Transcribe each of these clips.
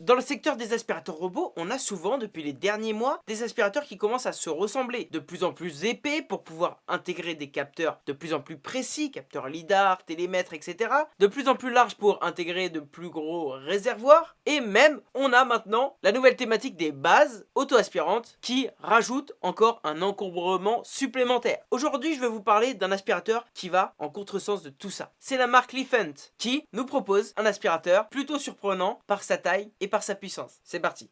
Dans le secteur des aspirateurs robots, on a souvent, depuis les derniers mois, des aspirateurs qui commencent à se ressembler. De plus en plus épais pour pouvoir intégrer des capteurs de plus en plus précis, capteurs lidar, télémètres, etc. De plus en plus larges pour intégrer de plus gros réservoirs. Et même, on a maintenant la nouvelle thématique des bases auto-aspirantes qui rajoute encore un encombrement supplémentaire. Aujourd'hui, je vais vous parler d'un aspirateur qui va en contresens de tout ça. C'est la marque Leafent qui nous propose un aspirateur plutôt surprenant par sa taille et par sa puissance. C'est parti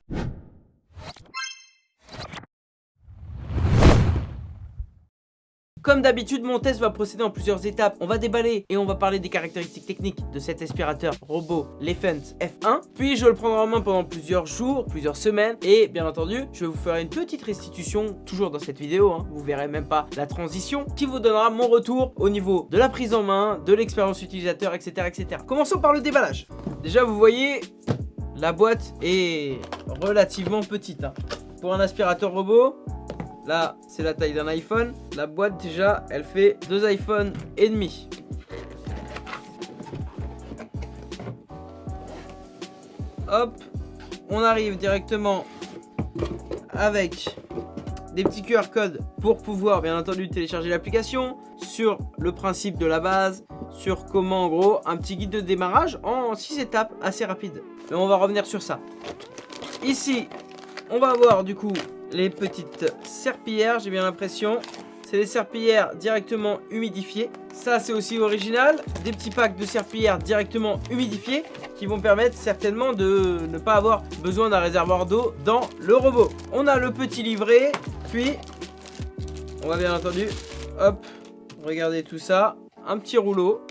Comme d'habitude, mon test va procéder en plusieurs étapes. On va déballer et on va parler des caractéristiques techniques de cet aspirateur robot Lefent F1. Puis je le prendrai en main pendant plusieurs jours, plusieurs semaines. Et bien entendu, je vous ferai une petite restitution, toujours dans cette vidéo. Hein. Vous verrez même pas la transition, qui vous donnera mon retour au niveau de la prise en main, de l'expérience utilisateur, etc., etc. Commençons par le déballage. Déjà, vous voyez, la boîte est relativement petite. Hein. Pour un aspirateur robot, là c'est la taille d'un iPhone. La boîte déjà, elle fait deux iPhones et demi. Hop, on arrive directement avec des petits QR codes pour pouvoir bien entendu télécharger l'application, sur le principe de la base, sur comment en gros un petit guide de démarrage en 6 étapes assez rapide. Mais on va revenir sur ça. Ici, on va avoir du coup les petites serpillères, j'ai bien l'impression. C'est des serpillères directement humidifiées. Ça, c'est aussi original. Des petits packs de serpillères directement humidifiées qui vont permettre certainement de ne pas avoir besoin d'un réservoir d'eau dans le robot. On a le petit livret, puis on va bien entendu, hop, regardez tout ça. Un petit rouleau,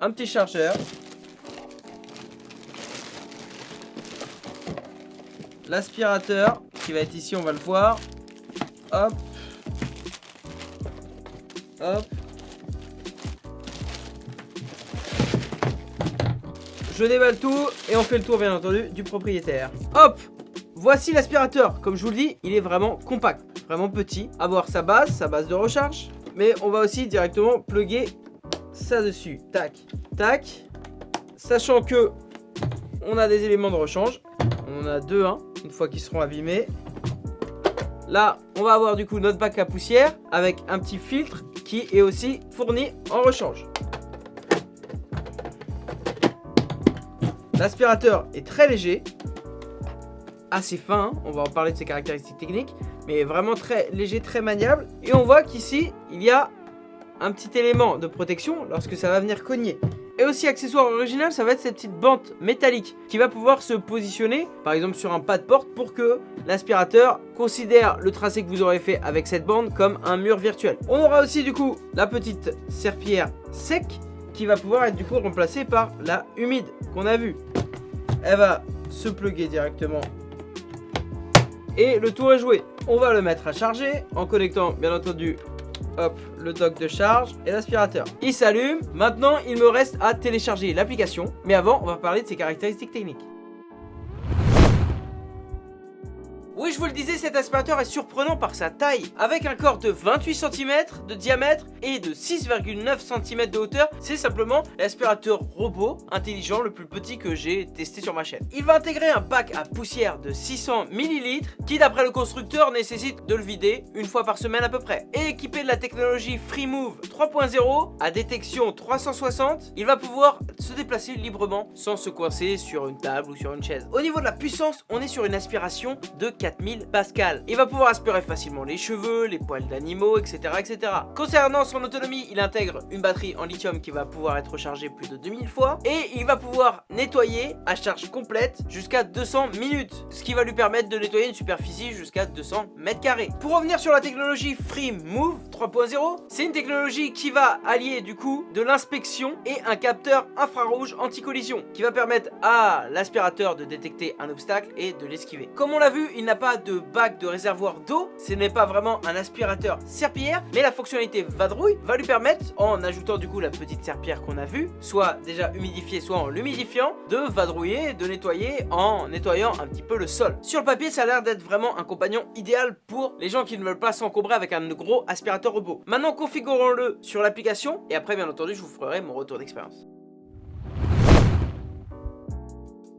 un petit chargeur, l'aspirateur qui va être ici, on va le voir. Hop. Hop. Je déballe tout et on fait le tour bien entendu du propriétaire. Hop Voici l'aspirateur. Comme je vous le dis, il est vraiment compact, vraiment petit. Avoir sa base, sa base de recharge. Mais on va aussi directement plugger ça dessus. Tac, tac. Sachant que on a des éléments de rechange. On en a deux, hein, une fois qu'ils seront abîmés. Là, on va avoir du coup notre bac à poussière avec un petit filtre qui est aussi fourni en rechange. L'aspirateur est très léger, assez fin, hein. on va en parler de ses caractéristiques techniques, mais vraiment très léger, très maniable. Et on voit qu'ici, il y a un petit élément de protection lorsque ça va venir cogner. Et aussi accessoire original, ça va être cette petite bande métallique qui va pouvoir se positionner, par exemple sur un pas de porte, pour que l'aspirateur considère le tracé que vous aurez fait avec cette bande comme un mur virtuel. On aura aussi du coup la petite serpillière sec qui va pouvoir être du coup remplacée par la humide qu'on a vue. Elle va se pluguer directement et le tour est joué. On va le mettre à charger en connectant bien entendu hop, le dock de charge et l'aspirateur. Il s'allume. Maintenant, il me reste à télécharger l'application. Mais avant, on va parler de ses caractéristiques techniques. Oui, je vous le disais, cet aspirateur est surprenant par sa taille. Avec un corps de 28 cm de diamètre et de 6,9 cm de hauteur, c'est simplement l'aspirateur robot intelligent le plus petit que j'ai testé sur ma chaîne. Il va intégrer un pack à poussière de 600 ml qui d'après le constructeur nécessite de le vider une fois par semaine à peu près. Et équipé de la technologie FreeMove 3.0 à détection 360, il va pouvoir se déplacer librement sans se coincer sur une table ou sur une chaise. Au niveau de la puissance, on est sur une aspiration de 4 4000 pascal. Il va pouvoir aspirer facilement les cheveux, les poils d'animaux, etc., etc. Concernant son autonomie, il intègre une batterie en lithium qui va pouvoir être rechargée plus de 2000 fois et il va pouvoir nettoyer à charge complète jusqu'à 200 minutes, ce qui va lui permettre de nettoyer une superficie jusqu'à 200 mètres carrés. Pour revenir sur la technologie Free Move 3.0, c'est une technologie qui va allier du coup de l'inspection et un capteur infrarouge anti-collision qui va permettre à l'aspirateur de détecter un obstacle et de l'esquiver. Comme on l'a vu, il n'a pas de bac de réservoir d'eau, ce n'est pas vraiment un aspirateur serpillière, mais la fonctionnalité vadrouille va lui permettre, en ajoutant du coup la petite serpillière qu'on a vue, soit déjà humidifiée, soit en l'humidifiant, de vadrouiller, de nettoyer en nettoyant un petit peu le sol. Sur le papier, ça a l'air d'être vraiment un compagnon idéal pour les gens qui ne veulent pas s'encombrer avec un gros aspirateur robot. Maintenant, configurons-le sur l'application, et après, bien entendu, je vous ferai mon retour d'expérience.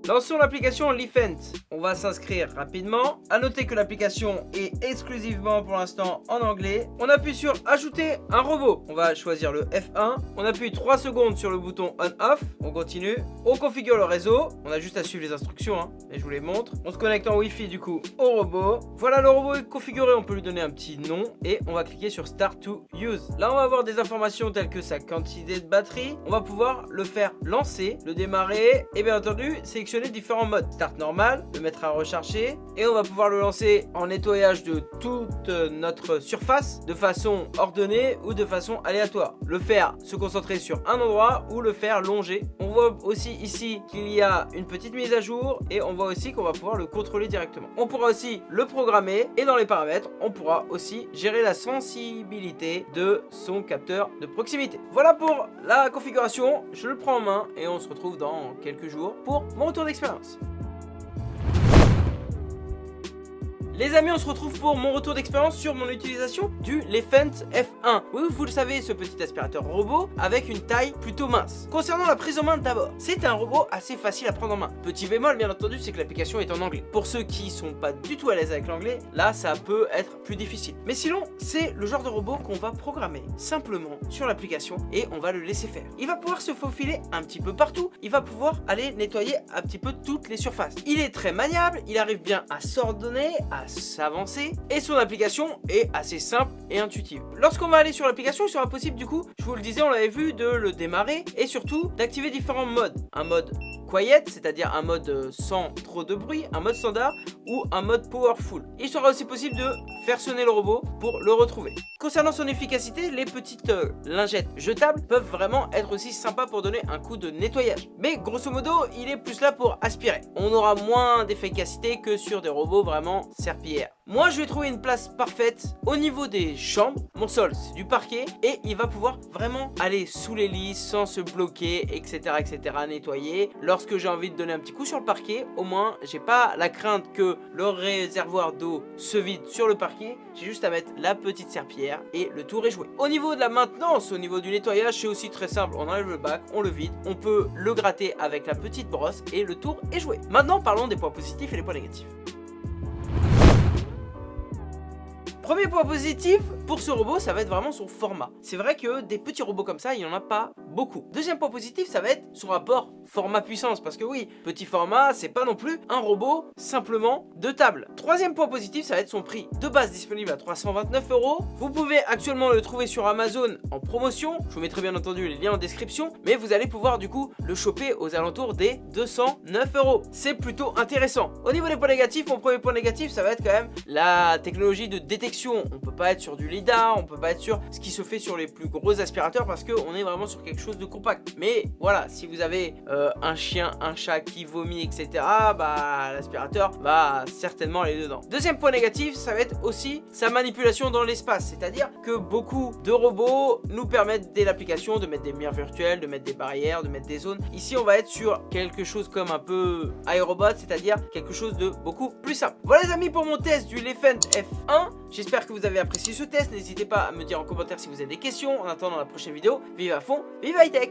Lançons l'application Lifent. On va s'inscrire rapidement. A noter que l'application est exclusivement pour l'instant en anglais. On appuie sur ajouter un robot. On va choisir le F1. On appuie 3 secondes sur le bouton on-off. On continue. On configure le réseau. On a juste à suivre les instructions. Hein, et je vous les montre. On se connecte en Wi-Fi du coup au robot. Voilà, le robot est configuré. On peut lui donner un petit nom. Et on va cliquer sur Start to Use. Là, on va avoir des informations telles que sa quantité de batterie. On va pouvoir le faire lancer, le démarrer. Et bien entendu, sélectionner différents modes. Start normal, le mettre à recharger et on va pouvoir le lancer en nettoyage de toute notre surface de façon ordonnée ou de façon aléatoire. Le faire se concentrer sur un endroit ou le faire longer. On voit aussi ici qu'il y a une petite mise à jour et on voit aussi qu'on va pouvoir le contrôler directement. On pourra aussi le programmer et dans les paramètres, on pourra aussi gérer la sensibilité de son capteur de proximité. Voilà pour la configuration, je le prends en main et on se retrouve dans quelques jours pour mon retour d'expérience. Les amis, on se retrouve pour mon retour d'expérience sur mon utilisation du Lefent F1. Oui, vous le savez, ce petit aspirateur robot avec une taille plutôt mince. Concernant la prise en main d'abord, c'est un robot assez facile à prendre en main. Petit bémol, bien entendu, c'est que l'application est en anglais. Pour ceux qui sont pas du tout à l'aise avec l'anglais, là, ça peut être plus difficile. Mais sinon, c'est le genre de robot qu'on va programmer simplement sur l'application et on va le laisser faire. Il va pouvoir se faufiler un petit peu partout, il va pouvoir aller nettoyer un petit peu toutes les surfaces. Il est très maniable, il arrive bien à s'ordonner, à s'avancer et son application est assez simple et intuitive. Lorsqu'on va aller sur l'application, il sera possible du coup, je vous le disais, on l'avait vu, de le démarrer et surtout d'activer différents modes. Un mode quiet, c'est-à-dire un mode euh, sans trop de bruit, un mode standard ou un mode powerful. Il sera aussi possible de faire sonner le robot pour le retrouver. Concernant son efficacité, les petites euh, lingettes jetables peuvent vraiment être aussi sympas pour donner un coup de nettoyage. Mais grosso modo, il est plus là pour aspirer. On aura moins d'efficacité que sur des robots vraiment serpillères. Moi, je vais trouver une place parfaite au niveau des chambres. Mon sol, c'est du parquet et il va pouvoir vraiment aller sous les lits sans se bloquer, etc., etc., nettoyer. Lorsque j'ai envie de donner un petit coup sur le parquet, au moins, j'ai pas la crainte que le réservoir d'eau se vide sur le parquet. J'ai juste à mettre la petite serpillière et le tour est joué. Au niveau de la maintenance, au niveau du nettoyage, c'est aussi très simple. On enlève le bac, on le vide, on peut le gratter avec la petite brosse et le tour est joué. Maintenant, parlons des points positifs et les points négatifs. Premier point positif pour ce robot, ça va être vraiment son format. C'est vrai que des petits robots comme ça, il n'y en a pas beaucoup. Deuxième point positif, ça va être son rapport format-puissance. Parce que oui, petit format, c'est pas non plus un robot simplement de table. Troisième point positif, ça va être son prix. De base disponible à 329 euros. Vous pouvez actuellement le trouver sur Amazon en promotion. Je vous mettrai bien entendu les liens en description. Mais vous allez pouvoir du coup le choper aux alentours des 209 euros. C'est plutôt intéressant. Au niveau des points négatifs, mon premier point négatif, ça va être quand même la technologie de détection on peut pas être sur du LIDAR, on peut pas être sur ce qui se fait sur les plus gros aspirateurs parce qu'on est vraiment sur quelque chose de compact. Mais voilà, si vous avez euh, un chien, un chat qui vomit, etc., bah l'aspirateur va certainement aller dedans. Deuxième point négatif, ça va être aussi sa manipulation dans l'espace. C'est-à-dire que beaucoup de robots nous permettent dès l'application de mettre des murs virtuels, de mettre des barrières, de mettre des zones. Ici, on va être sur quelque chose comme un peu iRobot, c'est-à-dire quelque chose de beaucoup plus simple. Voilà les amis pour mon test du Elephant F1. J'espère que vous avez apprécié ce test. N'hésitez pas à me dire en commentaire si vous avez des questions. En attendant la prochaine vidéo, vive à fond, vive high tech